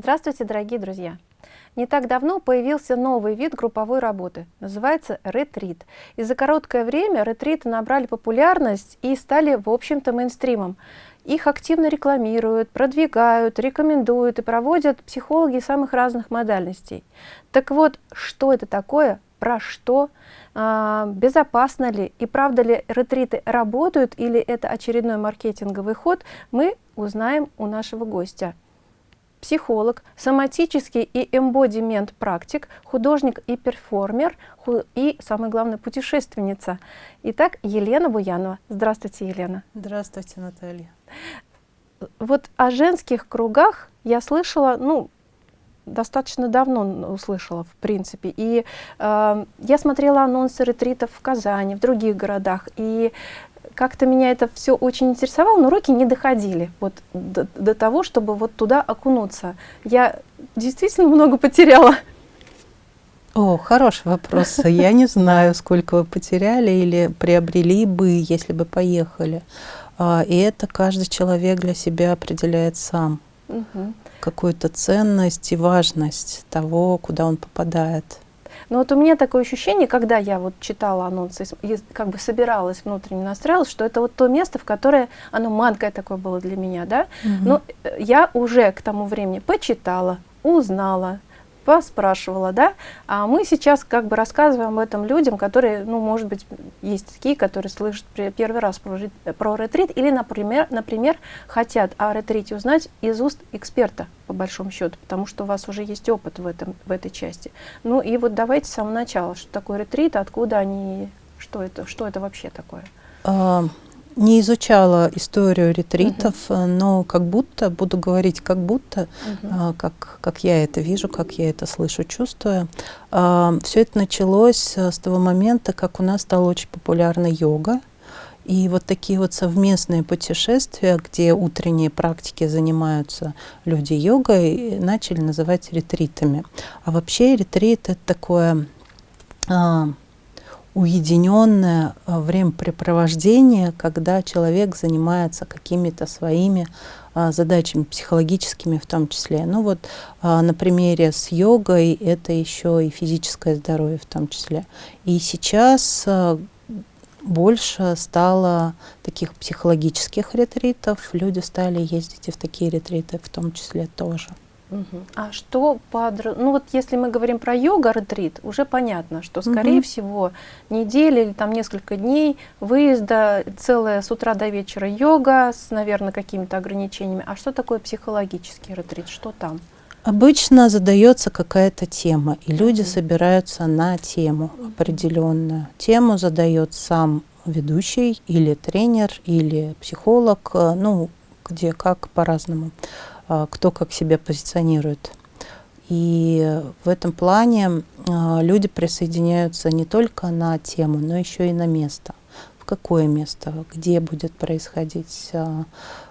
Здравствуйте, дорогие друзья! Не так давно появился новый вид групповой работы, называется ретрит. И за короткое время ретриты набрали популярность и стали, в общем-то, мейнстримом. Их активно рекламируют, продвигают, рекомендуют и проводят психологи самых разных модальностей. Так вот, что это такое, про что, а, безопасно ли и правда ли ретриты работают или это очередной маркетинговый ход, мы узнаем у нашего гостя психолог, соматический и эмбодимент практик, художник и перформер, и, самое главное, путешественница. Итак, Елена Буянова. Здравствуйте, Елена. Здравствуйте, Наталья. Вот о женских кругах я слышала, ну, достаточно давно услышала, в принципе. И э, я смотрела анонсы ретритов в Казани, в других городах. И как-то меня это все очень интересовало, но руки не доходили вот до, до того, чтобы вот туда окунуться. Я действительно много потеряла. О, хороший вопрос. Я не знаю, сколько вы потеряли или приобрели бы, если бы поехали. А, и это каждый человек для себя определяет сам. Угу. Какую-то ценность и важность того, куда он попадает. Но вот у меня такое ощущение, когда я вот читала анонсы и как бы собиралась внутренне настраивалась, что это вот то место, в которое оно манкое такое было для меня, да. Угу. Но э, я уже к тому времени почитала, узнала, поспрашивала, да, а мы сейчас как бы рассказываем об этом людям, которые, ну, может быть, есть такие, которые слышат первый раз про, про ретрит или, например, например, хотят о ретрите узнать из уст эксперта, по большому счету, потому что у вас уже есть опыт в, этом, в этой части. Ну и вот давайте с самого начала, что такое ретрит, откуда они, что это, что это вообще такое? А, не изучала историю ретритов, угу. но как будто, буду говорить как будто, угу. как, как я это вижу, как я это слышу, чувствую. А, Все это началось э, с того момента, как у нас стала очень популярна йога. И вот такие вот совместные путешествия, где утренние практики занимаются люди йогой, начали называть ретритами. А вообще ретрит — это такое уединенное э, времяпрепровождение, когда человек занимается какими-то своими а, задачами психологическими в том числе. Ну вот а, на примере с йогой это еще и физическое здоровье в том числе. И сейчас больше стало таких психологических ретритов, люди стали ездить и в такие ретриты в том числе тоже. Угу. А что под... Ну вот если мы говорим про йога-ретрит, уже понятно, что, скорее угу. всего, неделя или там несколько дней выезда, целая с утра до вечера йога с, наверное, какими-то ограничениями. А что такое психологический ретрит? Что там? Обычно задается какая-то тема, и люди собираются на тему определенную. Тему задает сам ведущий или тренер, или психолог, э, ну, где как по-разному. А, кто как себя позиционирует. И в этом плане а, люди присоединяются не только на тему, но еще и на место. В какое место, где будет происходить. А,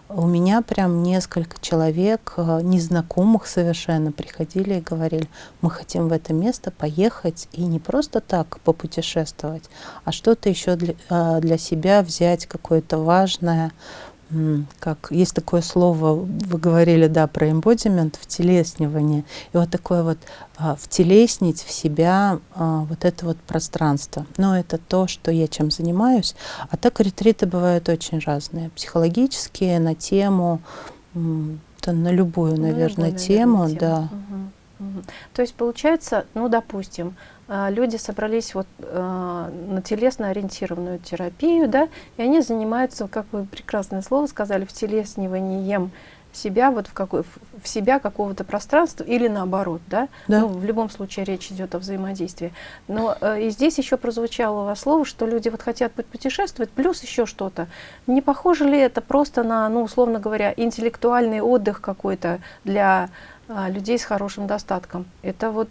у меня прям несколько человек, незнакомых совершенно, приходили и говорили, мы хотим в это место поехать и не просто так попутешествовать, а что-то еще для, для себя взять, какое-то важное, как есть такое слово, вы говорили, да, про эмбодимент, втелеснивание. И вот такое вот а, втелеснить в себя а, вот это вот пространство. Но это то, что я чем занимаюсь. А так ретриты бывают очень разные. Психологические, на тему, да, на любую, наверное, тему. Наверное, тему. Да. Угу, угу. То есть получается, ну, допустим, люди собрались вот э, на телесно ориентированную терапию, да, и они занимаются, как вы прекрасное слово сказали, втелесниванием себя вот в какой в себя какого-то пространства или наоборот, да? да. Ну, в любом случае речь идет о взаимодействии. Но э, и здесь еще прозвучало у вас слово, что люди вот хотят путешествовать, плюс еще что-то. Не похоже ли это просто на, ну, условно говоря, интеллектуальный отдых какой-то для э, людей с хорошим достатком? Это вот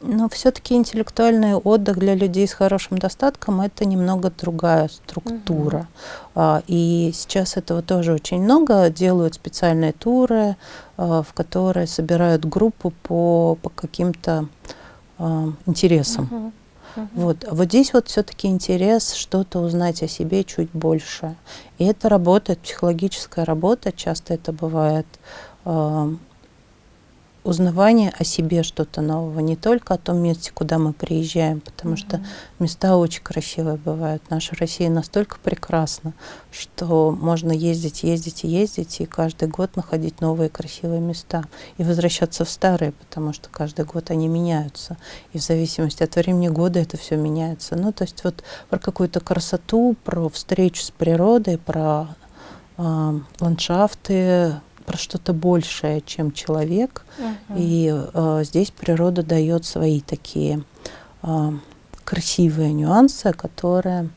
но все-таки интеллектуальный отдых для людей с хорошим достатком это немного другая структура. Угу. И сейчас этого тоже очень много. Делают специальные туры, а, в которые собирают группу по, по каким-то а, интересам. Угу. Угу. Вот. вот здесь вот все-таки интерес что-то узнать о себе чуть больше. И это работает, психологическая работа, часто это бывает узнавание о себе что-то нового, не только о том месте, куда мы приезжаем, потому mm-hmm. что места очень красивые бывают. Наша Россия настолько прекрасна, что можно ездить, ездить и ездить, и каждый год находить новые красивые места. И возвращаться в старые, потому что каждый год они меняются. И в зависимости от времени года это все меняется. Ну, то есть вот про какую-то красоту, про встречу с природой, про э, ландшафты, про что-то большее, чем человек. Uh-huh. И э, здесь природа дает свои такие э, красивые нюансы, которые,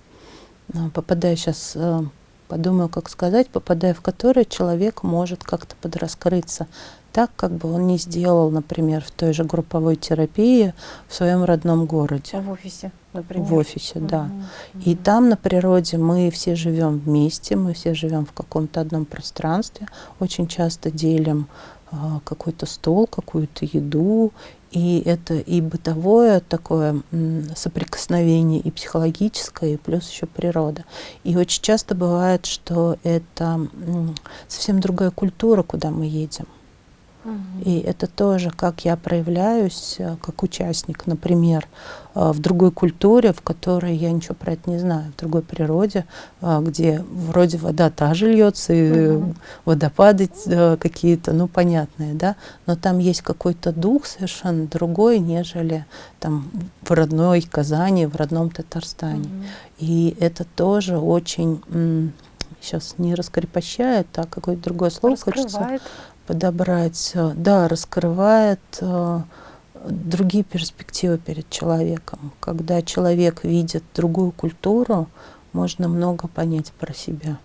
э, попадая сейчас, э, подумаю, как сказать, попадая в которые человек может как-то подраскрыться так, как бы он не сделал, например, в той же групповой терапии в своем родном городе. В офисе, например. В офисе, да. Угу. И там на природе мы все живем вместе, мы все живем в каком-то одном пространстве, очень часто делим а, какой-то стол, какую-то еду, и это и бытовое такое соприкосновение, и психологическое, и плюс еще природа. И очень часто бывает, что это совсем другая культура, куда мы едем. И это тоже, как я проявляюсь э, как участник, например, э, в другой культуре, в которой я ничего про это не знаю, в другой природе, э, где вроде вода та же льется, и угу. водопады какие-то, ну, понятные, да, но там есть какой-то дух совершенно другой, нежели там в родной Казани, в родном Татарстане. Угу. И это тоже очень сейчас не раскрепощает, а какое-то другое слово хочется подобрать, э, да, раскрывает э, другие перспективы перед человеком. Когда человек видит другую культуру, можно много понять про себя.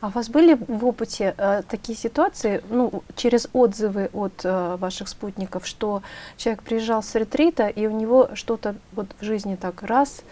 А у вас были в опыте э, такие ситуации, ну, через отзывы от э, ваших спутников, что человек приезжал с ретрита, и у него что-то вот в жизни так раз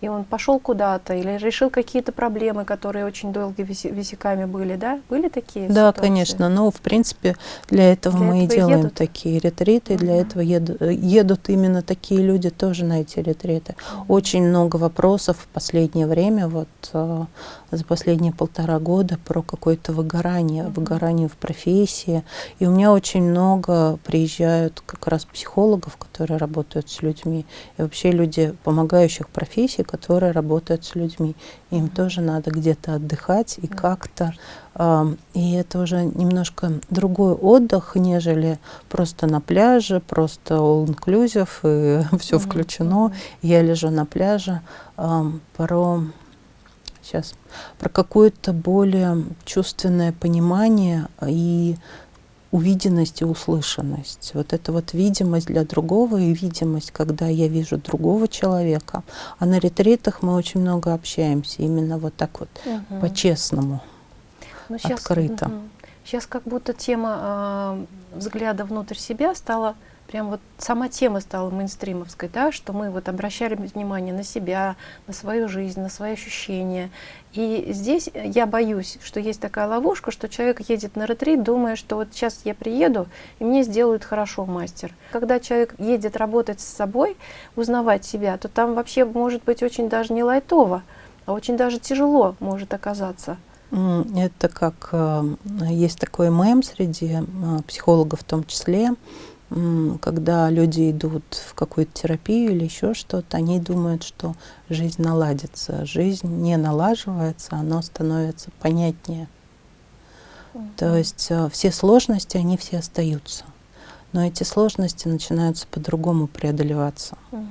и он пошел куда-то или решил какие-то проблемы, которые очень долго висяками были, да? Были такие Да, ситуации? конечно. Но, в принципе, для этого для мы этого и делаем едут? такие ретриты. Uh-huh. Для этого едут, едут именно такие люди тоже на эти ретриты. Очень много вопросов в последнее время, вот э, за последние полтора года, про какое-то выгорание, uh-huh. выгорание в профессии. И у меня очень много приезжают как раз психологов, которые работают с людьми, и вообще люди помогающих профессий, которые работают с людьми. Им тоже надо где-то отдыхать и как-то. Э, и это уже немножко другой отдых, нежели просто на пляже, просто all-inclusive, и все включено. Я лежу на пляже. Э, про сейчас про какое-то более чувственное понимание и увиденность и услышанность. Вот это вот видимость для другого и видимость, когда я вижу другого человека. А на ретритах мы очень много общаемся, именно вот так вот, угу. по-честному, ну, открыто. Угу. Сейчас как будто тема э, взгляда внутрь себя стала прям вот сама тема стала мейнстримовской, да, что мы вот обращали внимание на себя, на свою жизнь, на свои ощущения. И здесь я боюсь, что есть такая ловушка, что человек едет на ретрит, думая, что вот сейчас я приеду, и мне сделают хорошо мастер. Когда человек едет работать с собой, узнавать себя, то там вообще может быть очень даже не лайтово, а очень даже тяжело может оказаться. Это как э, есть такой мем среди э, психологов в том числе, когда люди идут в какую-то терапию или еще что-то, они думают, что жизнь наладится. Жизнь не налаживается, она становится понятнее. Mm-hmm. То есть э, все сложности, они все остаются но эти сложности начинаются по-другому преодолеваться. Угу.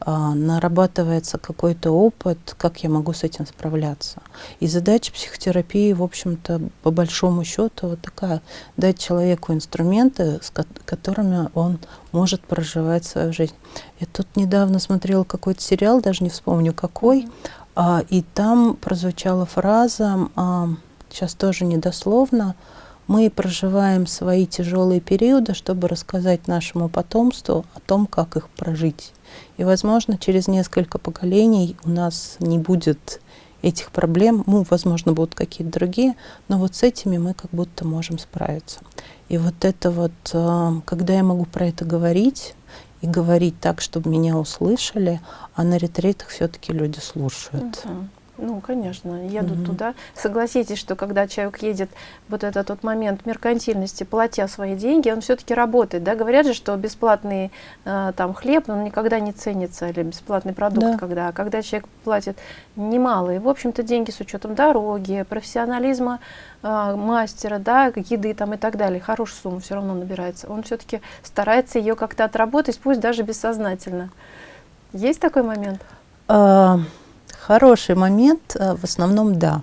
А, нарабатывается какой-то опыт, как я могу с этим справляться. И задача психотерапии, в общем-то, по большому счету, вот такая, дать человеку инструменты, с которыми он может проживать свою жизнь. Я тут недавно смотрела какой-то сериал, даже не вспомню какой, угу. а, и там прозвучала фраза, а, сейчас тоже недословно, мы проживаем свои тяжелые периоды, чтобы рассказать нашему потомству о том, как их прожить. И, возможно, через несколько поколений у нас не будет этих проблем, ну, возможно, будут какие-то другие, но вот с этими мы как будто можем справиться. И вот это вот, э, когда я могу про это говорить, и говорить так, чтобы меня услышали, а на ретритах все-таки люди слушают. Uh-huh. Ну, конечно, едут угу. туда. Согласитесь, что когда человек едет, вот этот вот момент меркантильности, платя свои деньги, он все-таки работает, да? Говорят же, что бесплатный э, там хлеб, он никогда не ценится, или бесплатный продукт, да. когда, а когда человек платит немалые, в общем-то, деньги с учетом дороги, профессионализма э, мастера, да, еды там и так далее, хорошая сумма все равно набирается. Он все-таки старается ее как-то отработать, пусть даже бессознательно. Есть такой момент? Хороший момент, э, в основном да.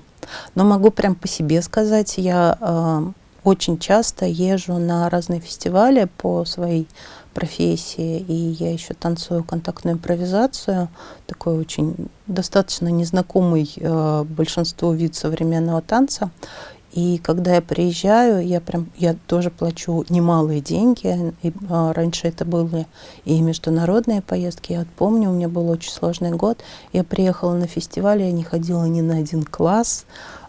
Но могу прям по себе сказать, я э, очень часто езжу на разные фестивали по своей профессии, и я еще танцую контактную импровизацию, такой очень достаточно незнакомый э, большинству вид современного танца. И когда я приезжаю, я прям, я тоже плачу немалые деньги. И, а, раньше это были и международные поездки. Я помню, у меня был очень сложный год. Я приехала на фестиваль, я не ходила ни на один класс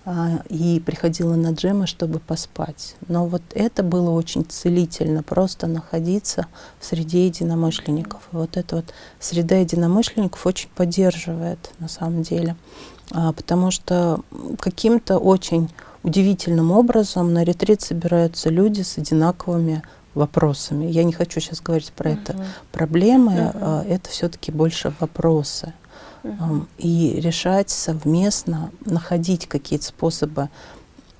а, и приходила на джемы, чтобы поспать. Но вот это было очень целительно, просто находиться в среде единомышленников. И вот эта вот среда единомышленников очень поддерживает на самом деле. А, потому что каким-то очень удивительным образом на ретрит собираются люди с одинаковыми вопросами. Я не хочу сейчас говорить про uh -huh. это проблемы, uh -huh. а, это все-таки больше вопросы. Uh -huh. И решать совместно, находить какие-то способы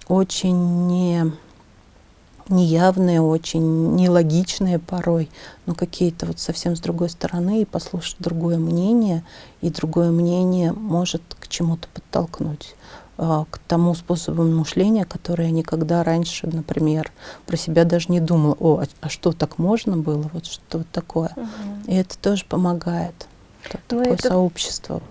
очень не неявные, очень нелогичные порой, но какие-то вот совсем с другой стороны, и послушать другое мнение, и другое мнение может к чему-то подтолкнуть. А, к тому способу мышления, который я никогда раньше, например, про себя даже не думала, о, а, а что так можно было, вот что такое. Угу. И это тоже помогает. Ну, такое это... сообщество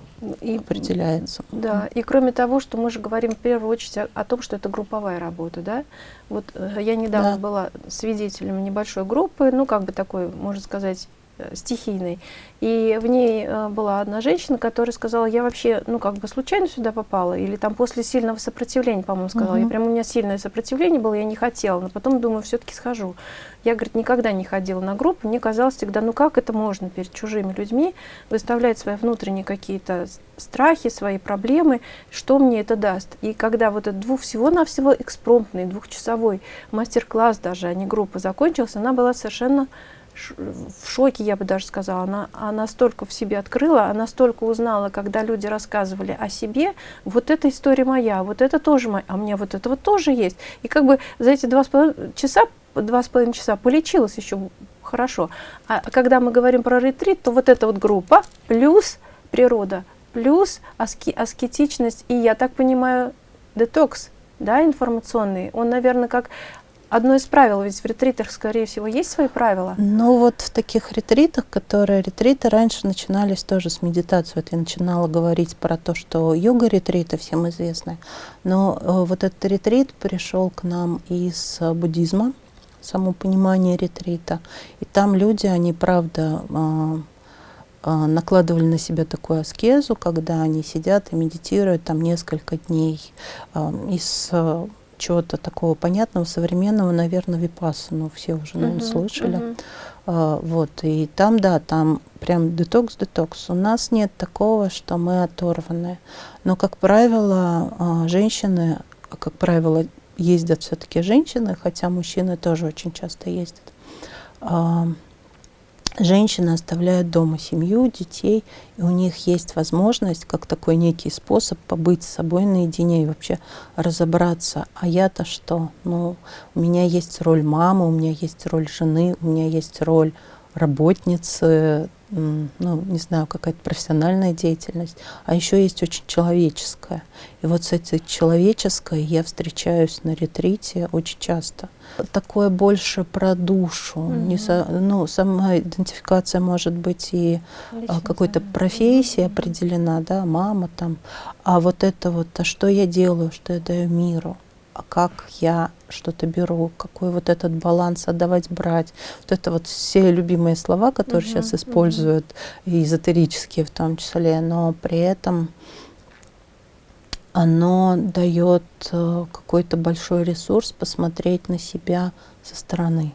и, определяется. Да, и кроме того, что мы же говорим в первую очередь о, о том, что это групповая работа, да. Вот э, я недавно да. была свидетелем небольшой группы, ну как бы такой, можно сказать, стихийной. И в ней э, была одна женщина, которая сказала, я вообще, ну, как бы случайно сюда попала, или там после сильного сопротивления, по-моему, сказала. Угу. Я прям, у меня сильное сопротивление было, я не хотела, но потом думаю, все-таки схожу. Я, говорит, никогда не ходила на группу, мне казалось всегда, ну, как это можно перед чужими людьми выставлять свои внутренние какие-то страхи, свои проблемы, что мне это даст. И когда вот этот двух, всего-навсего экспромтный, двухчасовой мастер-класс даже, а не группа, закончился, она была совершенно в шоке, я бы даже сказала. Она, она столько в себе открыла, она столько узнала, когда люди рассказывали о себе. Вот эта история моя, вот это тоже моя, а мне вот это вот тоже есть. И как бы за эти два с половиной часа, два с половиной часа полечилась еще хорошо. А когда мы говорим про ретрит, то вот эта вот группа плюс природа, плюс аски, аскетичность и, я так понимаю, детокс, да, информационный, он, наверное, как одно из правил, ведь в ретритах, скорее всего, есть свои правила? Ну вот в таких ретритах, которые ретриты раньше начинались тоже с медитации. Вот я начинала говорить про то, что йога-ретриты всем известны. Но э, вот этот ретрит пришел к нам из буддизма, само понимание ретрита. И там люди, они правда э, э, накладывали на себя такую аскезу, когда они сидят и медитируют там несколько дней из чего-то такого понятного, современного, наверное, випассану все уже, наверное, -huh, слышали. -huh. а, вот, и там, да, там прям детокс-детокс. У нас нет такого, что мы оторваны. Но, как правило, а, женщины, как правило, ездят все-таки женщины, хотя мужчины тоже очень часто ездят. Женщины оставляют дома семью, детей, и у них есть возможность, как такой некий способ побыть с собой наедине и вообще разобраться, а я-то что? Ну, у меня есть роль мамы, у меня есть роль жены, у меня есть роль работницы, ну, не знаю, какая-то профессиональная деятельность, а еще есть очень человеческая. И вот с этой человеческой я встречаюсь на ретрите очень часто. Такое больше про душу. Mm -hmm. не со, ну, сама идентификация может быть и а, какой-то профессии -hmm. определена, да, мама там. А вот это вот, а что я делаю, что я даю миру? А как я что-то беру, какой вот этот баланс отдавать, брать. Вот это вот все любимые слова, которые -huh, сейчас используют, uh -huh. эзотерические в том числе, но при этом оно дает э, какой-то большой ресурс посмотреть на себя со стороны.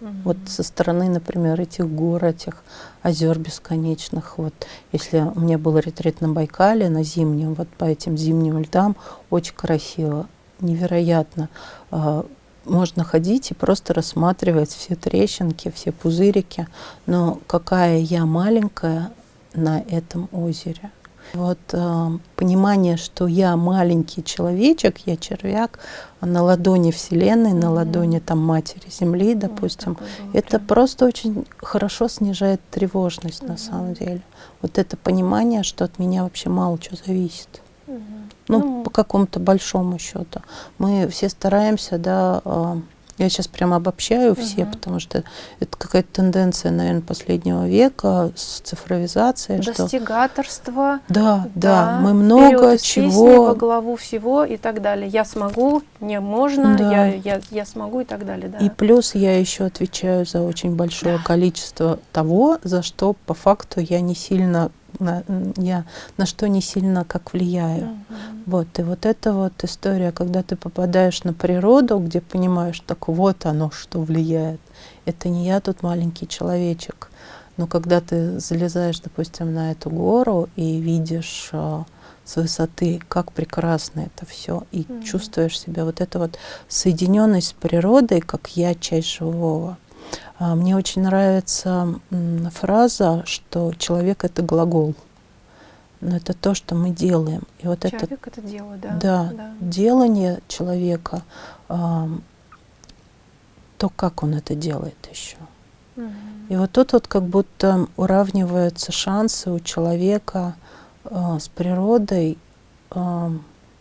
Угу. Вот со стороны, например, этих гор, этих озер бесконечных. Вот если у меня был ретрит на Байкале, на зимнем, вот по этим зимним льдам, очень красиво, невероятно. А, можно ходить и просто рассматривать все трещинки, все пузырики. Но какая я маленькая на этом озере. Вот э, понимание, что я маленький человечек, я червяк, а на ладони Вселенной, на ладони там Матери Земли, допустим, вот это просто очень хорошо снижает тревожность на самом деле. Вот это понимание, что от меня вообще мало чего зависит. Ну, ну, по какому-то большому счету. Мы все стараемся, да, э, я сейчас прям обобщаю угу. все, потому что это какая-то тенденция, наверное, последнего века с цифровизацией. Достигаторство. Что... Да, да, да, мы много чего. во главу всего и так далее. Я смогу, не можно, да. я, я, я смогу и так далее. Да. И плюс я еще отвечаю за очень большое да. количество того, за что по факту я не сильно на, я на что не сильно как влияю. Mm -hmm. Вот, и вот эта вот история, когда ты попадаешь на природу, где понимаешь, так вот оно, что влияет. Это не я тут маленький человечек. Но когда ты залезаешь, допустим, на эту гору и видишь а, с высоты, как прекрасно это все, и mm -hmm. чувствуешь себя вот это вот соединенность с природой, как я часть живого. А, мне очень нравится фраза, что человек — это глагол. Но это то, что мы делаем. И вот человек это, это дело, да. Да, да. делание человека, то, как он это делает еще. Угу. И вот тут вот как будто уравниваются шансы у человека э, с природой,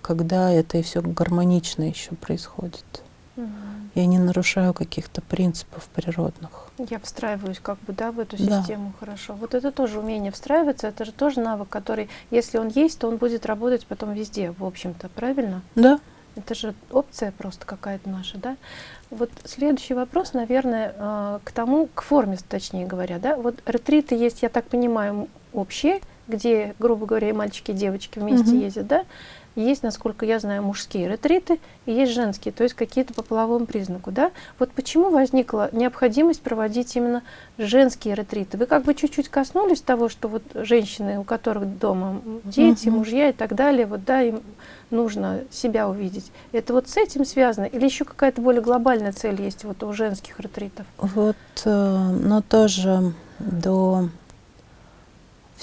когда это и все гармонично еще происходит. Угу я не нарушаю каких-то принципов природных. Я встраиваюсь как бы, да, в эту да. систему хорошо. Вот это тоже умение встраиваться, это же тоже навык, который, если он есть, то он будет работать потом везде, в общем-то, правильно? Да. Это же опция просто какая-то наша, да? Вот следующий вопрос, наверное, э, к тому, к форме, точнее говоря, да? Вот ретриты есть, я так понимаю, общие, где, грубо говоря, и мальчики, и девочки вместе угу. ездят, да? Есть, насколько я знаю, мужские ретриты и есть женские, то есть какие-то по половому признаку. Да? Вот почему возникла необходимость проводить именно женские ретриты? Вы как бы чуть-чуть коснулись того, что вот женщины, у которых дома дети, угу. мужья и так далее, вот да, им нужно себя увидеть. Это вот с этим связано? Или еще какая-то более глобальная цель есть вот у женских ретритов? Вот, э, но тоже до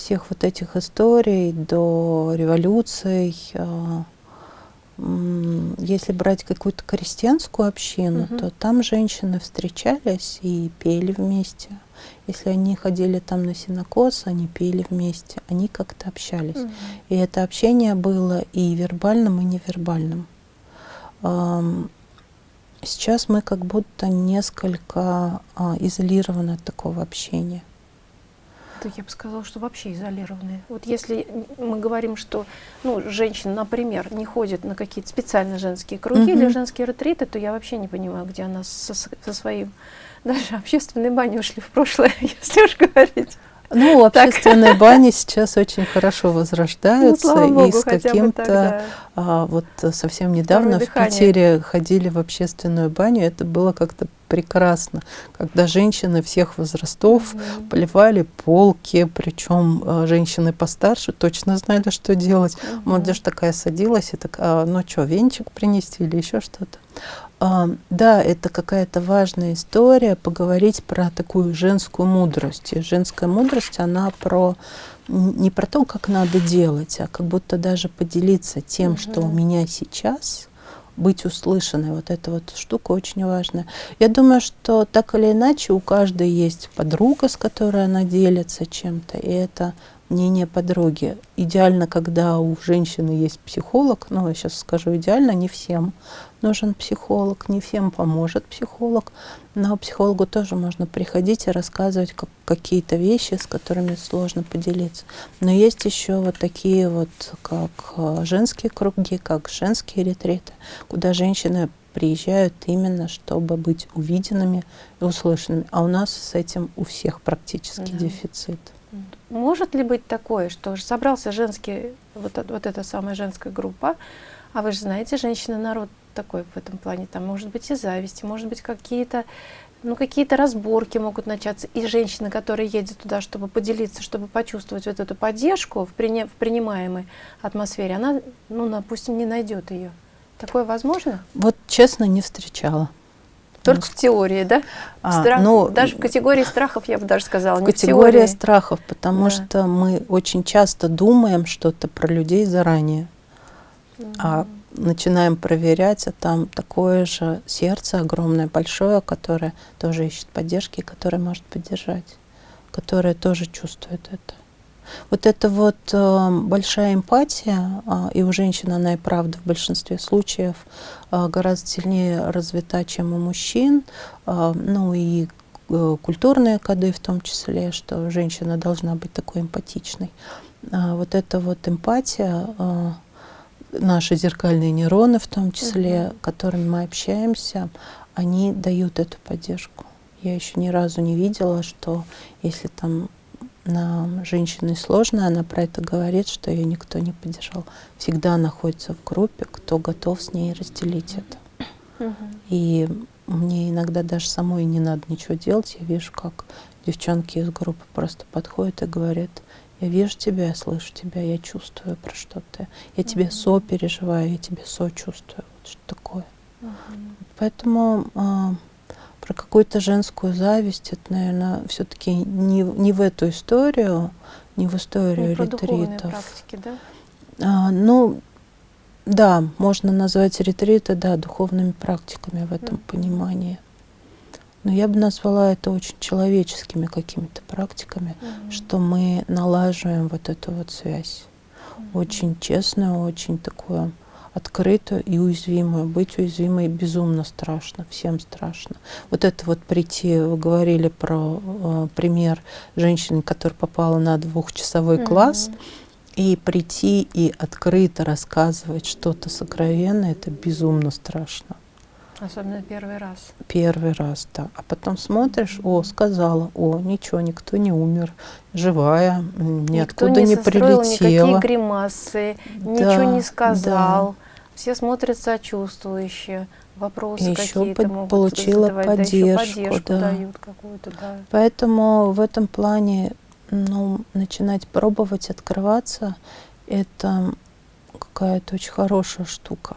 всех вот этих историй до революций, а, если брать какую-то крестьянскую общину, угу. то там женщины встречались и пели вместе. Если они ходили там на синокос, они пели вместе, они как-то общались. Угу. И это общение было и вербальным, и невербальным. Сейчас мы как будто несколько а, изолированы от такого общения. Да я бы сказала, что вообще изолированные. Вот если мы говорим, что ну, женщина, например, не ходит на какие-то специально женские круги или женские ретриты, то я вообще не понимаю, где она со, со своим... Даже общественные бани ушли в прошлое, если уж говорить. Ну, общественные бани сейчас очень хорошо возрождаются, ну, и с каким-то... А, вот совсем недавно в Питере ходили в общественную баню, это было как-то прекрасно, когда женщины всех возрастов mm -hmm. поливали полки, причем э, женщины постарше точно знали, что делать. Mm -hmm. Молодежь такая садилась и такая, ну что, венчик принести или еще что-то. А, да, это какая-то важная история, поговорить про такую женскую мудрость. И женская мудрость, она про не про то, как надо делать, а как будто даже поделиться тем, угу. что у меня сейчас, быть услышанной. Вот эта вот штука очень важная. Я думаю, что так или иначе у каждой есть подруга, с которой она делится чем-то, и это мнение подруги. Идеально, когда у женщины есть психолог, ну, я сейчас скажу идеально, не всем нужен психолог, не всем поможет психолог, но психологу тоже можно приходить и рассказывать как, какие-то вещи, с которыми сложно поделиться. Но есть еще вот такие вот, как э, женские круги, как женские ретриты, куда женщины приезжают именно, чтобы быть увиденными и услышанными. А у нас с этим у всех практически да. дефицит. Может ли быть такое, что собрался женский, вот, вот эта самая женская группа, а вы же знаете, женщины народ такой в этом плане, там может быть и зависть, может быть какие-то ну, какие-то разборки могут начаться, и женщина, которая едет туда, чтобы поделиться, чтобы почувствовать вот эту поддержку в, приня в принимаемой атмосфере, она, ну, допустим, не найдет ее. Такое возможно? Вот честно не встречала. Только в теории, да? А, Страх, ну, даже в категории страхов, я бы даже сказала. Категория страхов, потому да. что мы очень часто думаем что-то про людей заранее. Mm А начинаем проверять, а там такое же сердце огромное, большое, которое тоже ищет поддержки, которое может поддержать, которое тоже чувствует это. Вот эта вот э, большая эмпатия, э, и у женщин она и правда в большинстве случаев э, гораздо сильнее развита, чем у мужчин. Э, ну и э, культурные коды в том числе, что женщина должна быть такой эмпатичной. Э, вот эта вот эмпатия, э, наши зеркальные нейроны в том числе, угу. которыми мы общаемся, они дают эту поддержку. Я еще ни разу не видела, что если там на женщине сложно, она про это говорит, что ее никто не поддержал. Всегда находится в группе, кто готов с ней разделить это. Угу. И мне иногда даже самой не надо ничего делать. Я вижу, как девчонки из группы просто подходят и говорят, я вижу тебя, я слышу тебя, я чувствую про что ты. Я тебе -hmm. сопереживаю, я тебе сочувствую. Вот что такое. -hmm. Поэтому а, про какую-то женскую зависть, это, наверное, все-таки не, не в эту историю, не в историю не ретритов. практики, да? А, ну, да, можно назвать ретриты, да, духовными практиками в этом mm понимании. Но я бы назвала это очень человеческими какими-то практиками, mm -hmm. что мы налаживаем вот эту вот связь. Mm -hmm. Очень честную, очень такую открытую и уязвимую. Быть уязвимой безумно страшно, всем страшно. Вот это вот прийти, вы говорили про э, пример женщины, которая попала на двухчасовой mm -hmm. класс, и прийти и открыто рассказывать что-то сокровенное, это безумно страшно. Особенно первый раз. Первый раз, да. А потом смотришь, о, сказала, о, ничего, никто не умер, живая, ниоткуда не, не прилетела. никакие гримасы, да, ничего не сказал. Да. Все смотрят сочувствующие, вопросы какие-то могут получила задавать, поддержку, да, поддержку да. дают какую-то, да. Поэтому в этом плане, ну, начинать пробовать, открываться, это какая-то очень хорошая штука.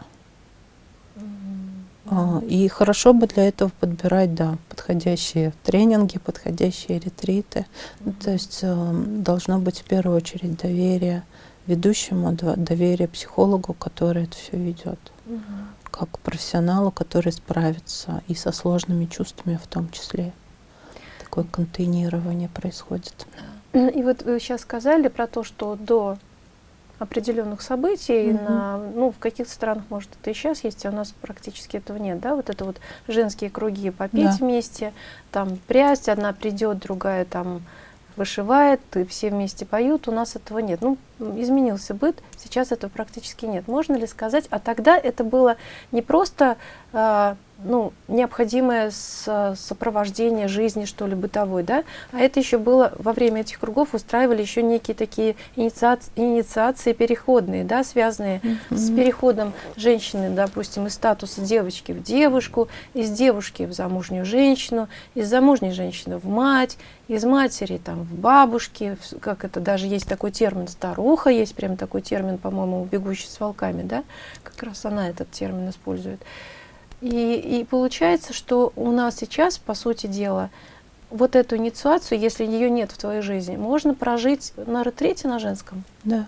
А, и хорошо бы для этого подбирать, да, подходящие тренинги, подходящие ретриты. -hmm. То есть э, должно быть в первую очередь доверие ведущему, доверие психологу, который это все ведет. Как профессионалу, который справится и со сложными чувствами в том числе. Такое контейнирование происходит. И вот вы сейчас сказали про то, что до определенных событий. Mm -hmm. на, ну, в каких-то странах, может, это и сейчас есть, а у нас практически этого нет. Да? Вот это вот женские круги попить да. вместе, там прясть, одна придет, другая там вышивает, и все вместе поют. У нас этого нет. Ну, изменился быт, сейчас этого практически нет. Можно ли сказать, а тогда это было не просто... Э, ну, необходимое сопровождение жизни, что ли, бытовой, да, а это еще было, во время этих кругов устраивали еще некие такие инициации, инициации переходные, да, связанные mm -hmm. с переходом женщины, допустим, из статуса девочки в девушку, из девушки в замужнюю женщину, из замужней женщины в мать, из матери там в бабушки, как это даже есть такой термин старуха, есть прям такой термин, по-моему, бегущий с волками, да, как раз она этот термин использует. И, и получается, что у нас сейчас, по сути дела, вот эту инициацию, если ее нет в твоей жизни, можно прожить на ретрите на женском? Да.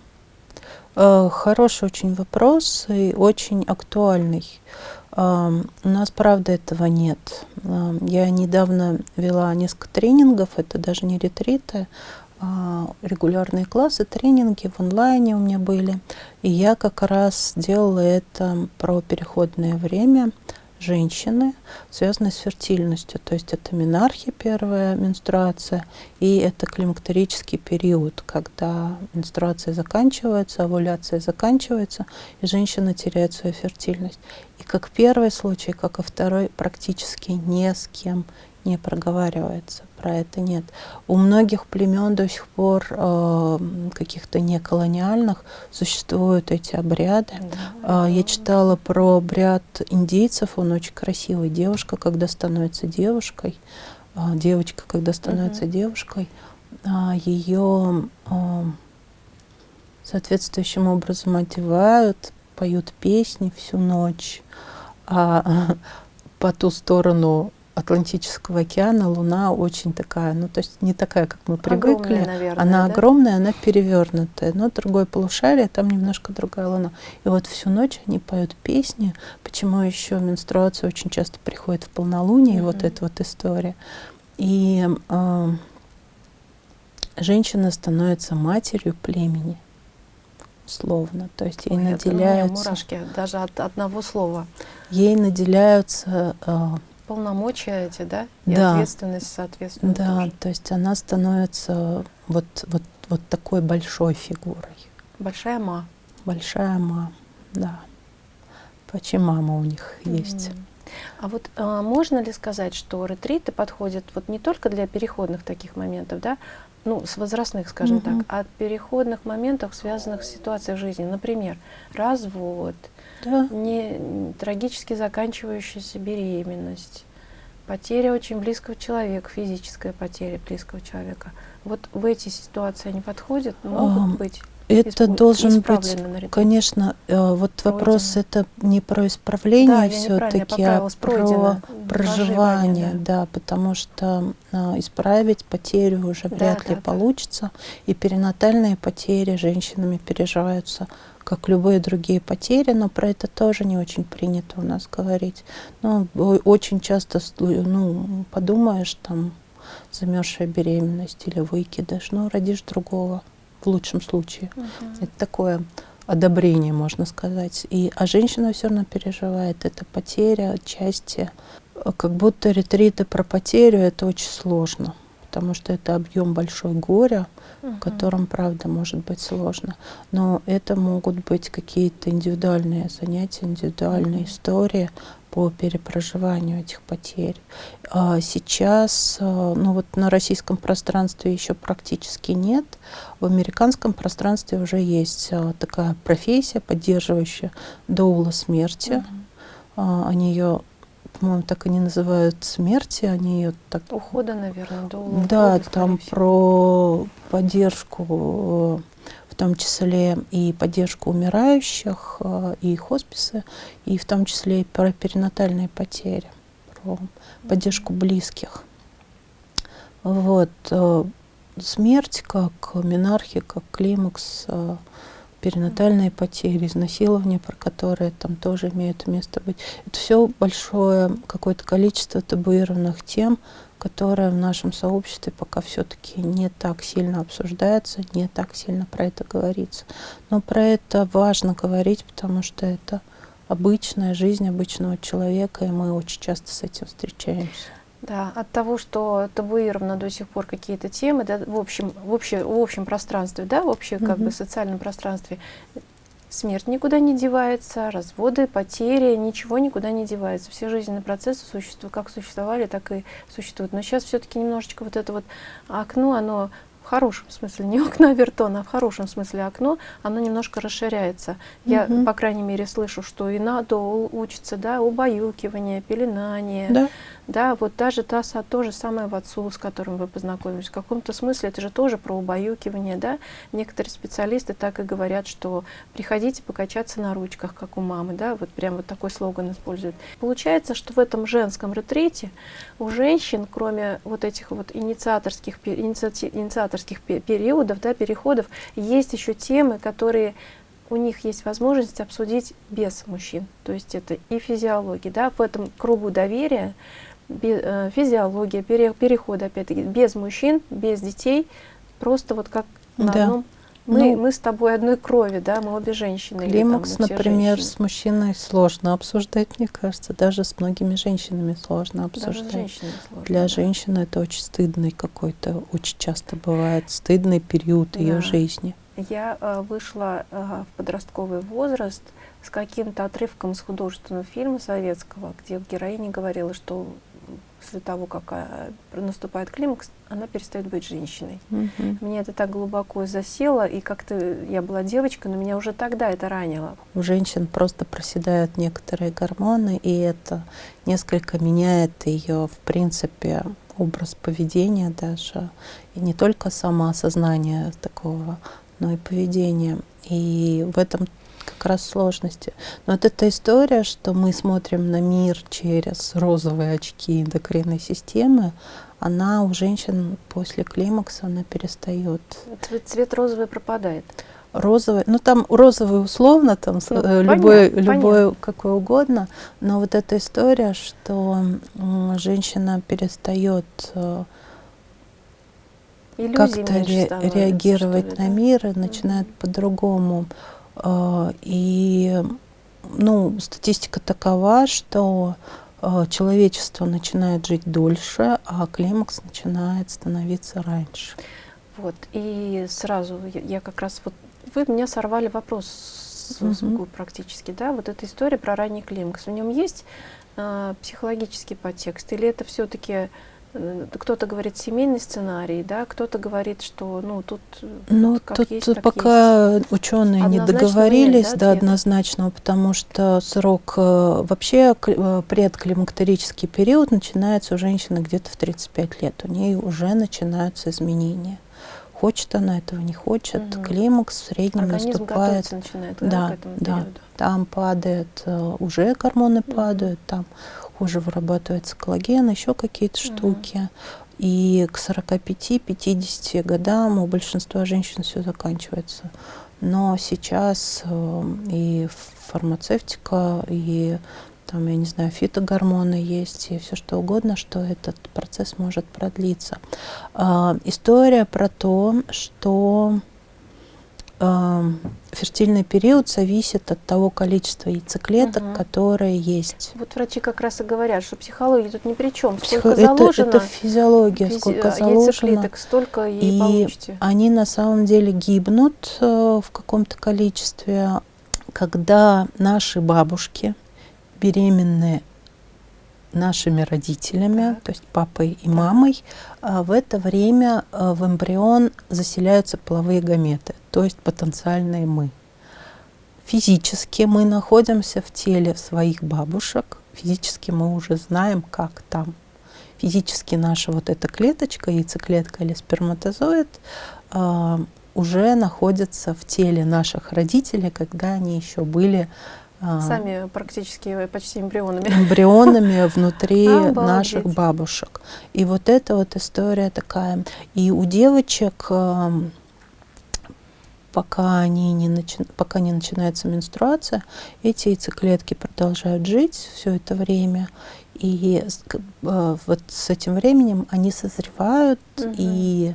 Э, хороший очень вопрос и очень актуальный. У нас, правда, этого нет. Я недавно вела несколько тренингов, это даже не ретриты, а регулярные классы, тренинги в онлайне у меня были. И я как раз делала это про переходное время, женщины, связанные с фертильностью. То есть это менархия, первая менструация, и это климактерический период, когда менструация заканчивается, овуляция заканчивается, и женщина теряет свою фертильность. И как первый случай, как и второй, практически ни с кем не проговаривается, про это нет. У многих племен до сих пор э, каких-то неколониальных существуют эти обряды. Да. Э, я читала про обряд индейцев, он очень красивый. Девушка, когда становится девушкой, э, девочка, когда становится угу. девушкой, э, ее э, соответствующим образом одевают, поют песни всю ночь, а по ту сторону Атлантического океана Луна очень такая, ну то есть не такая, как мы привыкли. Огромная, наверное, она да? огромная, она перевернутая, но другое полушарие, там немножко другая Луна. И вот всю ночь они поют песни, почему еще менструация очень часто приходит в полнолуние, mm-hmm. вот эта вот история. И э, женщина становится матерью племени словно. То есть ей Ой, наделяются... мурашки даже от одного слова. Ей наделяются... Э, Полномочия эти, да? И да. ответственность, соответственно, Да, тоже. то есть она становится вот, вот, вот такой большой фигурой. Большая ма. Большая ма, да. Почему мама у них есть. Mm. А вот а, можно ли сказать, что ретриты подходят вот не только для переходных таких моментов, да, ну, с возрастных, скажем угу. так, от переходных моментов, связанных с ситуацией в жизни. Например, развод, да. не, трагически заканчивающаяся беременность, потеря очень близкого человека, физическая потеря близкого человека. Вот в эти ситуации они подходят, могут а, быть это должен быть, конечно, э, вот Пройдено. вопрос это не про исправление да, все-таки, а про проживание, да. да, потому что а, исправить потерю уже да, вряд да, ли да. получится, и перинатальные потери женщинами переживаются как любые другие потери, но про это тоже не очень принято у нас говорить. Ну, очень часто, ну, подумаешь, там, замерзшая беременность или выкидыш, ну, родишь другого в лучшем случае. Угу. Это такое одобрение, можно сказать. И, а женщина все равно переживает. Это потеря части. Как будто ретриты про потерю это очень сложно, потому что это объем большой горя, угу. в котором, правда, может быть сложно. Но это могут быть какие-то индивидуальные занятия, индивидуальные угу. истории, по перепроживанию этих потерь. А сейчас, а, ну вот на российском пространстве еще практически нет, в американском пространстве уже есть а, такая профессия, поддерживающая доула смерти. Угу. Они ее по-моему, так и не называют смерти, они ее так... Ухода, наверное. Да, ухода, там про поддержку в том числе и поддержку умирающих, э, и хосписы, и в том числе и про перинатальные потери, про поддержку близких. Вот. Смерть как минархия, как климакс, э, перинатальные потери, изнасилования, про которые там тоже имеют место быть. Это все большое какое-то количество табуированных тем, которая в нашем сообществе пока все-таки не так сильно обсуждается, не так сильно про это говорится. Но про это важно говорить, потому что это обычная жизнь обычного человека, и мы очень часто с этим встречаемся. Да, от того, что табуировано до сих пор какие-то темы, да, в общем, в, обще, в общем пространстве, да, в общем как mm -hmm. бы социальном пространстве, Смерть никуда не девается, разводы, потери, ничего никуда не девается. Все жизненные процессы существуют, как существовали, так и существуют. Но сейчас все-таки немножечко вот это вот окно, оно в хорошем смысле, не окно Авертона, а в хорошем смысле окно, оно немножко расширяется. Я, угу. по крайней мере, слышу, что и надо учиться, да, убаюкивание, пеленание, да. Да, вот даже та, то же самое отцу, с которым вы познакомились. В каком-то смысле это же тоже про убаюкивание, да. Некоторые специалисты так и говорят, что приходите покачаться на ручках, как у мамы, да, вот прям вот такой слоган используют. Получается, что в этом женском ретрите у женщин, кроме вот этих вот инициаторских, инициаторских периодов, да, переходов, есть еще темы, которые у них есть возможность обсудить без мужчин. То есть это и физиология, да, в этом кругу доверия физиология, переход, опять-таки, без мужчин, без детей, просто вот как на да. одном мы, ну, мы с тобой одной крови, да, мы обе женщины. Климакс, там, например, женщины. с мужчиной сложно обсуждать, мне кажется, даже с многими женщинами сложно обсуждать. Даже сложно, Для да. женщины это очень стыдный какой-то, очень часто бывает стыдный период да. ее жизни. Я э, вышла э, в подростковый возраст с каким-то отрывком из художественного фильма советского, где героиня говорила, что после того, как а, наступает климакс, она перестает быть женщиной. Мгм. Мне это так глубоко засело, и как-то я была девочкой, но меня уже тогда это ранило. У женщин просто проседают некоторые гормоны, и это несколько меняет ее, в принципе, образ поведения даже, и не только самоосознание такого, но и поведение. И в этом как раз сложности. Но вот эта история, что мы смотрим на мир через розовые очки эндокринной системы, она у женщин после климакса, она перестает Цвет, цвет розовый пропадает. розовый, ну там розовый условно, там Ну, э, любой, понятно, любой какой угодно, но вот эта история, что женщина перестает э, как-то ре- реагировать ли, на мир и начинает по-другому. Э, И ну, статистика такова, что э, человечество начинает жить дольше, а климакс начинает становиться раньше. Вот, и сразу я, я как раз вот вы меня сорвали вопрос с, губ практически, да, вот эта история про ранний климакс. В нем есть э, психологический подтекст, или это все-таки кто-то говорит семейный сценарий, да, кто-то говорит, что ну тут э, Ну, как тут есть, пока ученые не договорились нет, да, до ответа? однозначного, потому что срок э, вообще кли- э, предклимактерический период начинается у женщины где-то в 35 лет. У нее уже начинаются изменения. Хочет она этого, не хочет. Мгм. Климакс в среднем организм наступает. начинает да, Да, да. Там падает, э, уже гормоны Мгм. падают, там хуже вырабатывается коллаген, еще какие-то штуки. И к 45-50 годам у большинства женщин все заканчивается. Но сейчас э, и фармацевтика, и там, я не знаю, фитогормоны есть, и все что угодно, что этот процесс может продлиться. А, История про то, что фертильный период зависит от того количества яйцеклеток, Мгм. которые есть. Вот врачи как раз и говорят, что психология тут ни при чем. Психо- Сколько это, заложено это физиология, физи- сколько а, заложено. яйцеклеток, столько и, И получите. они на самом деле гибнут э, в каком-то количестве, когда наши бабушки беременные нашими родителями, Так. то есть папой и мамой, а в это время э, в эмбрион заселяются половые гаметы, то есть потенциальные мы. Физически мы находимся в теле своих бабушек, физически мы уже знаем, как там. Физически наша вот эта клеточка, яйцеклетка или сперматозоид, а, уже находится в теле наших родителей, когда они еще были Сами практически почти эмбрионами. эмбрионами внутри Обалдеть. наших бабушек. И вот эта вот история такая. И у девочек, пока, они не начи- пока не начинается менструация, эти яйцеклетки продолжают жить все это время. И э, вот с этим временем они созревают Мгм. и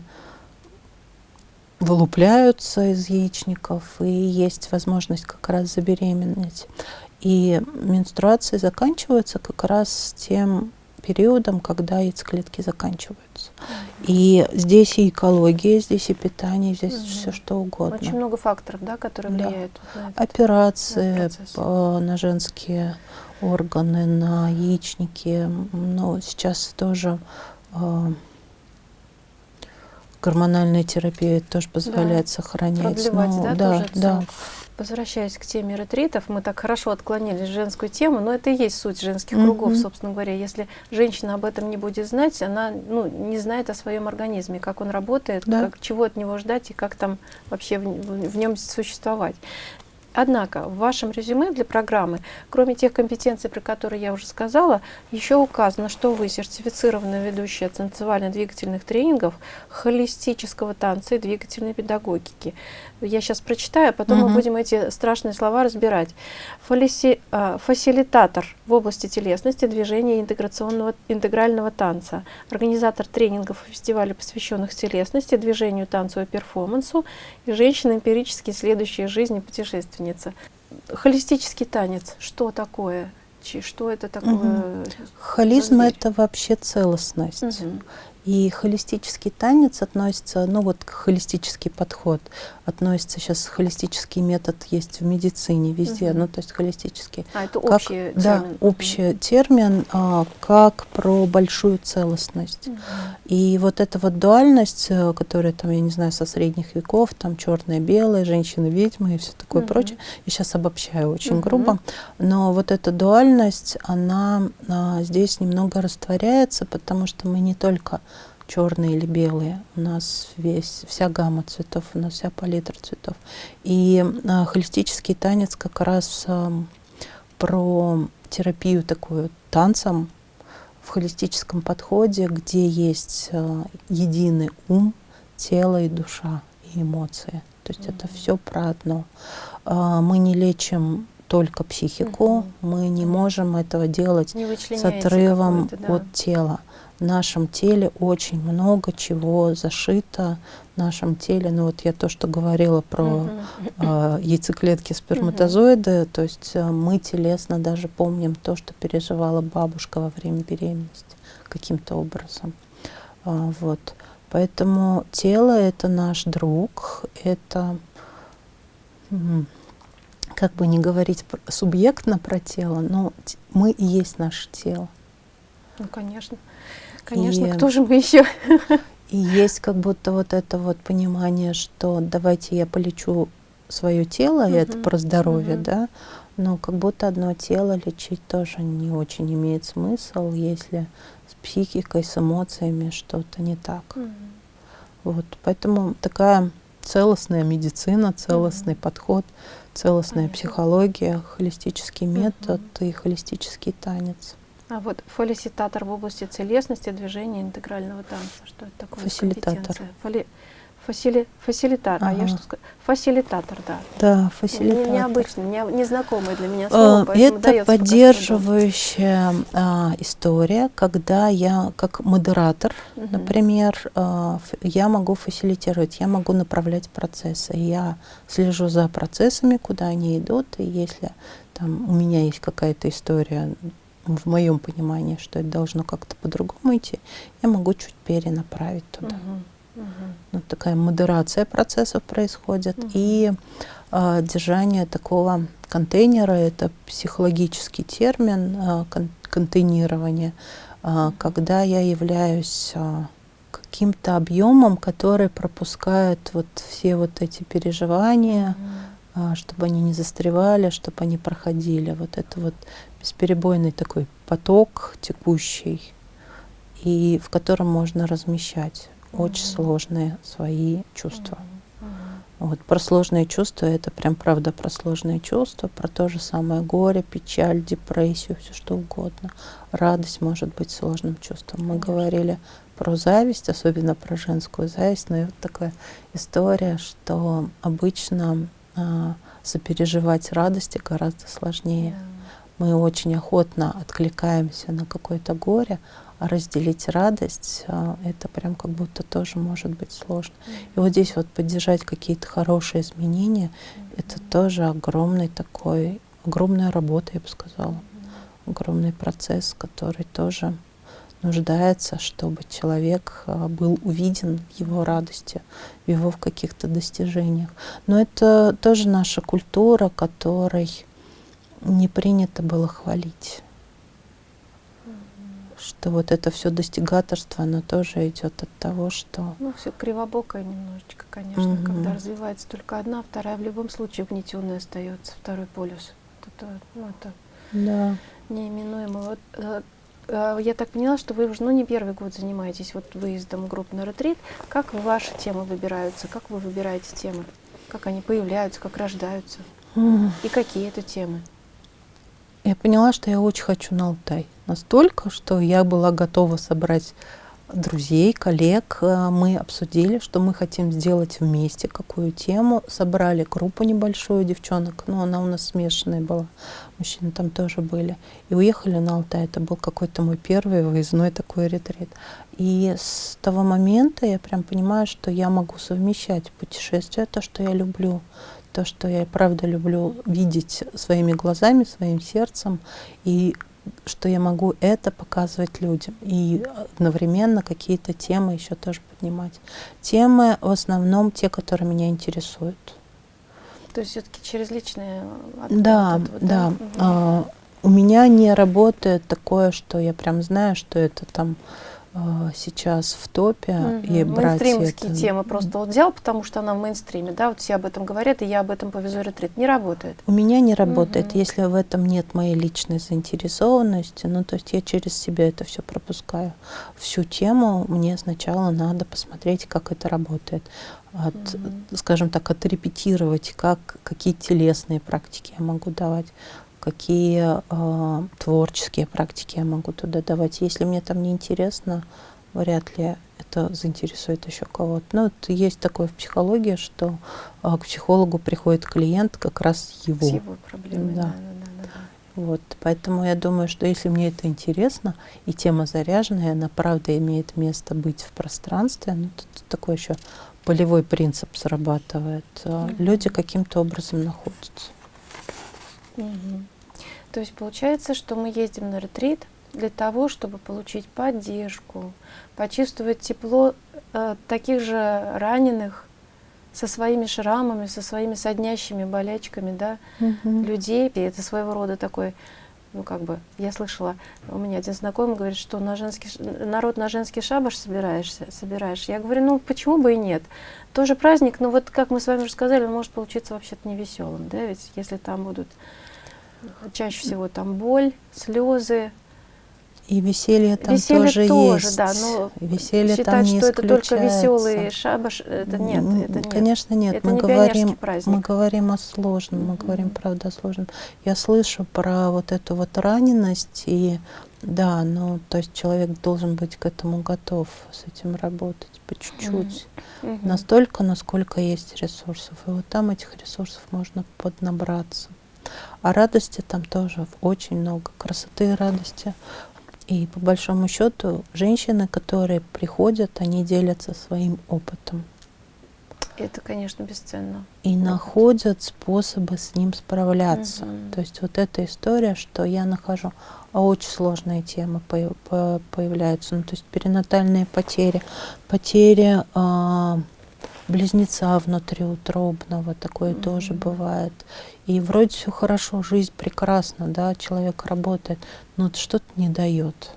вылупляются из яичников, и есть возможность как раз забеременеть. И менструации заканчиваются как раз тем периодом, когда яйцеклетки заканчиваются. И здесь и экология, здесь и питание, здесь Мгм. все что угодно. Очень много факторов, да, которые Да. влияют на. Операции на по- на женские органы, на яичники. Но сейчас тоже э, гормональная терапия тоже позволяет сохранять. Продлевать, Ну, да, да, тоже да. Возвращаясь к теме ретритов, мы так хорошо отклонились в женскую тему, но это и есть суть женских Мгм. кругов, собственно говоря. Если женщина об этом не будет знать, она ну, не знает о своем организме, как он работает, Да. как, чего от него ждать и как там вообще в, в нем существовать. Однако в вашем резюме для программы, кроме тех компетенций, про которые я уже сказала, еще указано, что вы сертифицированная ведущая танцевально-двигательных тренингов, холистического танца и двигательной педагогики. Я сейчас прочитаю, а потом мы Мгм. будем эти страшные слова разбирать. Фалиси- а, фасилитатор в области телесности, движения и интеграционного, интегрального танца, организатор тренингов и фестивалей, посвященных телесности, движению, танцу и перформансу, и женщина, эмпирически следующая жизни путешественница. Холистический танец, что такое? Что это такое? Холизм за зверь? это вообще целостность. Мгм. И холистический танец относится, ну вот холистический подход относится сейчас холистический метод есть в медицине везде, угу. ну то есть холистический. А это как, общий термин? Да, общий термин, а, как про большую целостность. Угу. И вот эта вот дуальность, э, которая там, я не знаю, со средних веков, там черное-белое, женщины-ведьмы и все такое угу. прочее, я сейчас обобщаю очень угу. грубо, но вот эта дуальность, она а, здесь немного растворяется, потому что мы не только черные или белые. У нас весь, вся гамма цветов, у нас вся палитра цветов. И а, холистический танец как раз а, про терапию такую танцем в холистическом подходе, где есть а, единый ум, тело и душа, и эмоции. То есть mm -hmm. это все про одно. А, мы не лечим только психику, mm -hmm. мы не можем этого делать с отрывом да. от тела в нашем теле очень много чего зашито в нашем теле. Ну вот я то, что говорила про э, яйцеклетки сперматозоиды, то есть э, мы телесно даже помним то, что переживала бабушка во время беременности каким-то образом. Э, вот. Поэтому тело это наш друг, это как бы не говорить субъектно про тело, но мы и есть наше тело. Ну, конечно. Конечно, и, кто же мы еще? И есть как будто вот это вот понимание, что давайте я полечу свое тело, и это про здоровье, да, но как будто одно тело лечить тоже не очень имеет смысл, если с психикой, с эмоциями что-то не так. Вот, поэтому такая целостная медицина, целостный подход, целостная психология, холистический метод и холистический танец. А вот фалиситатор в области целестности, движения, интегрального танца. Что это такое? Фасилитатор. Фали, фасили, фасилитатор. Ага. А я что сказала? Фасилитатор, да. Да, фасилитатор. Не, необычный, не, незнакомый для меня слово, а, Это поддерживающая а, история, когда я как модератор, угу. например, а, я могу фасилитировать, я могу направлять процессы. Я слежу за процессами, куда они идут, и если там у меня есть какая-то история в моем понимании, что это должно как-то по-другому идти, я могу чуть перенаправить туда. Uh-huh. Uh-huh. Вот такая модерация процессов происходит. Uh-huh. И э, держание такого контейнера, это психологический термин э, кон- контейнирование, э, когда я являюсь э, каким-то объемом, который пропускает вот все вот эти переживания, uh-huh. чтобы они не застревали, чтобы они проходили. Вот это вот бесперебойный такой поток текущий, и в котором можно размещать очень mm-hmm. сложные свои чувства. Mm-hmm. Вот про сложные чувства это прям правда про сложные чувства, про то же самое горе, печаль, депрессию, все что угодно. Радость может быть сложным чувством. Мы Конечно. говорили про зависть, особенно про женскую зависть, но и вот такая история, что обычно а, сопереживать радости гораздо сложнее. Yeah мы очень охотно откликаемся на какое-то горе, а разделить радость, а, это прям как будто тоже может быть сложно. И вот здесь вот поддержать какие-то хорошие изменения, это тоже огромный такой, огромная работа, я бы сказала, огромный процесс, который тоже нуждается, чтобы человек а, был увиден в его радости, в его в каких-то достижениях. Но это тоже наша культура, которой не принято было хвалить. Что вот это все достигаторство, оно тоже идет от того, что... Ну, все кривобокое немножечко, конечно, угу. когда развивается только одна, вторая в любом случае угнетенная остается, второй полюс. Это, ну, это да. неименуемо. Вот, э, э, я так поняла, что вы уже ну, не первый год занимаетесь вот выездом групп на ретрит. Как ваши темы выбираются? Как вы выбираете темы? Как они появляются, как рождаются? Mm. И какие это темы? Я поняла, что я очень хочу на Алтай. Настолько, что я была готова собрать друзей, коллег. Э, мы обсудили, что мы хотим сделать вместе, какую тему. Собрали группу небольшую девчонок, но она у нас смешанная была. Мужчины там тоже были. И уехали на Алтай. Это был какой-то мой первый выездной такой ретрит. И с того момента я прям понимаю, что я могу совмещать путешествия, то, что я люблю, то, что я правда люблю видеть своими глазами, своим сердцем, и что я могу это показывать людям и одновременно какие-то темы еще тоже поднимать. Темы в основном те, которые меня интересуют. То есть все-таки через личные Да, вот, да. да. Угу. у меня не работает такое, что я прям знаю, что это там а, сейчас в топе угу. и брать это... темы просто вот взял, потому что она в мейнстриме, да, вот все об этом говорят, и я об этом повезу ретрит. Не работает. У меня не работает, угу. если в этом нет моей личной заинтересованности, ну, то есть я через себя это все пропускаю. Всю тему мне сначала надо посмотреть, как это работает. От, угу. скажем так, отрепетировать, как, какие телесные практики я могу давать, какие э, творческие практики я могу туда давать. Если мне там не интересно, вряд ли это заинтересует еще кого-то. Ну, вот есть такое в психологии, что э, к психологу приходит клиент как раз его. С его проблемой, да. да, да, да, да. Вот, поэтому я думаю, что если мне это интересно, и тема заряженная, она правда имеет место быть в пространстве, ну, тут такой еще полевой принцип срабатывает. Mm-hmm. Люди каким-то образом находятся. Угу. То есть получается, что мы ездим на ретрит для того, чтобы получить поддержку, почувствовать тепло э, таких же раненых со своими шрамами, со своими соднящими болячками, да, угу. людей. И это своего рода такой, ну как бы, я слышала, у меня один знакомый говорит, что на женский, народ на женский шабаш собираешься, собираешь. Я говорю, ну почему бы и нет? Тоже праздник, но вот как мы с вами уже сказали, он может получиться вообще-то невеселым, да, ведь если там будут Чаще всего там боль, слезы. И веселье там веселье тоже, тоже есть. Да, но веселье считать, там не что это только веселый шабаш, это нет, это нет. Конечно нет. Это мы не говорим, мы говорим о сложном, мы говорим правда о сложном. Я слышу про вот эту вот раненость и да, ну то есть человек должен быть к этому готов, с этим работать по чуть-чуть, mm-hmm. настолько, насколько есть ресурсов. И вот там этих ресурсов можно поднабраться. А радости там тоже очень много, красоты и радости. И по большому счету женщины, которые приходят, они делятся своим опытом. Это, конечно, бесценно. И опыт. находят способы с ним справляться. Угу. То есть вот эта история, что я нахожу, а очень сложные темы по по появляются. Ну, то есть перинатальные потери, потери э, близнеца внутриутробного, такое mm-hmm. тоже бывает. И вроде все хорошо, жизнь прекрасна, да, человек работает, но что-то не дает.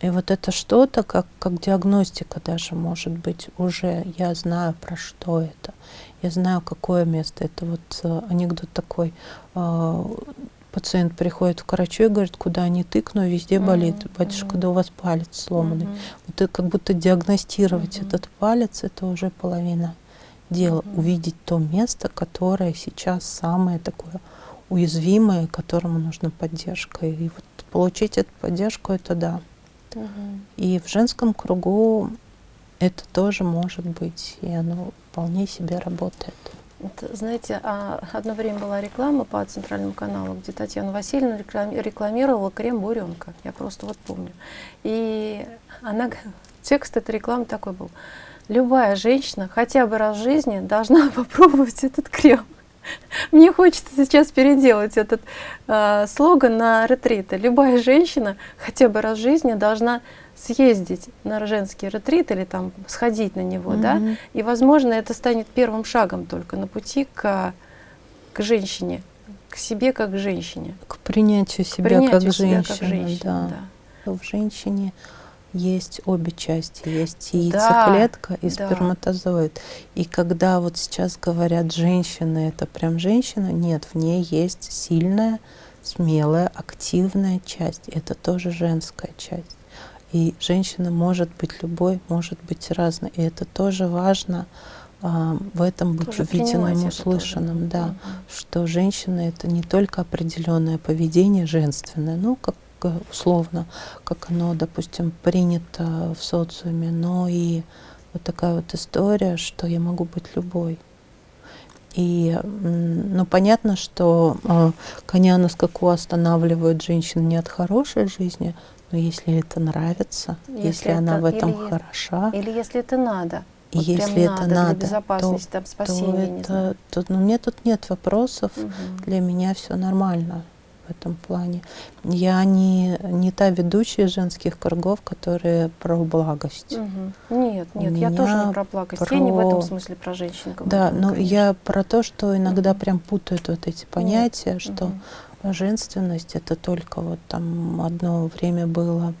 И вот это что-то, как, как диагностика даже может быть, уже я знаю, про что это. Я знаю, какое место. Это вот э, анекдот такой. Пациент приходит к врачу и говорит, куда не тыкну, везде болит. Батюшка, да у вас палец сломанный. Вот как будто диагностировать этот палец, это уже половина дела. Увидеть то место, которое сейчас самое такое уязвимое, которому нужна поддержка. И вот получить эту поддержку, это да. Mm-hmm. И в женском кругу это тоже может быть, и оно вполне себе работает. Знаете, а, одно время была реклама по центральному каналу, где Татьяна Васильевна рекламировала крем буренка. Я просто вот помню. И она, текст этой рекламы такой был. Любая женщина хотя бы раз в жизни должна попробовать этот крем. Мне хочется сейчас переделать этот э, слоган на ретриты. Любая женщина хотя бы раз в жизни должна съездить на женский ретрит или там сходить на него, mm-hmm. да, и, возможно, это станет первым шагом только на пути к, к женщине, к себе как к женщине. К принятию себя, принятию как, себя женщины, как женщины. Да. да. В женщине есть обе части, есть яйцеклетка да, и сперматозоид. Да. И когда вот сейчас говорят, женщина это прям женщина, нет, в ней есть сильная, смелая, активная часть. Это тоже женская часть. И женщина может быть любой, может быть разной. И это тоже важно а, в этом быть тоже увиденным, услышанным, да, что женщина это не только определенное поведение женственное, ну как условно, как оно, допустим, принято в социуме, но и вот такая вот история, что я могу быть любой. И, ну, понятно, что э, коня на скаку останавливают женщин не от хорошей жизни, но если это нравится, если, если это, она в этом или, хороша. Или если это надо. Вот если это надо, надо для безопасности, то, там, спасения, то это, то, ну, мне тут нет вопросов, угу. для меня все нормально. в этом плане. Я не, не та ведущая женских кругов, которые про благость. Угу. Нет, нет, я тоже не про благость. Про... Я не в этом смысле про женщин говорю. Да, но конечно. я про то, что иногда угу. прям путают вот эти понятия, нет. что угу. Женственность это только вот там одно время было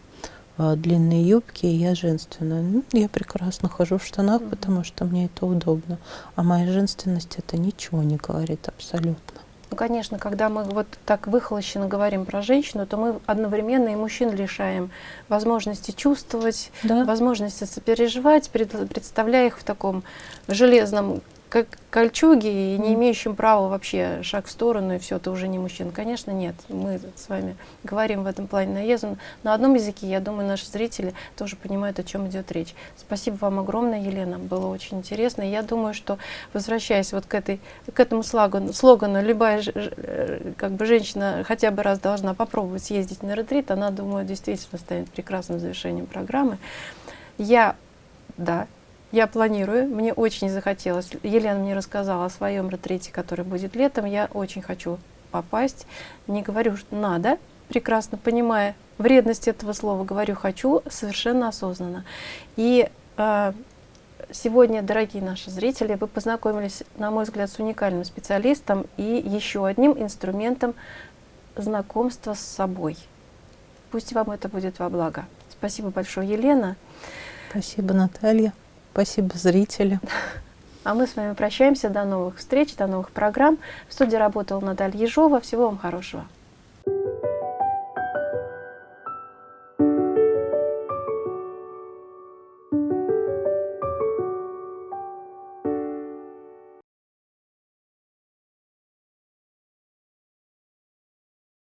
э, длинные юбки, и я женственная. Ну, я прекрасно хожу в штанах, потому что мне это удобно. А моя женственность это ничего не говорит абсолютно. Ну, конечно, когда мы вот так выхолощенно говорим про женщину, то мы одновременно и мужчин лишаем возможности чувствовать, да. возможности сопереживать, представляя их в таком железном как кольчуги и не имеющим права вообще шаг в сторону, и все, ты уже не мужчина. Конечно, нет. Мы с вами говорим в этом плане наездом. На одном языке, я думаю, наши зрители тоже понимают, о чем идет речь. Спасибо вам огромное, Елена. Было очень интересно. Я думаю, что, возвращаясь вот к, этой, к этому слогану, слогану, любая э, как бы женщина хотя бы раз должна попробовать съездить на ретрит, она, думаю, действительно станет прекрасным завершением программы. Я, да, я планирую, мне очень захотелось. Елена мне рассказала о своем ретрите, который будет летом. Я очень хочу попасть. Не говорю, что надо, прекрасно понимая вредность этого слова, говорю «хочу» совершенно осознанно. И э, сегодня, дорогие наши зрители, вы познакомились, на мой взгляд, с уникальным специалистом и еще одним инструментом знакомства с собой. Пусть вам это будет во благо. Спасибо большое, Елена. Спасибо, Наталья. Спасибо, зрители. А мы с вами прощаемся. До новых встреч, до новых программ. В студии работала Наталья Ежова. Всего вам хорошего.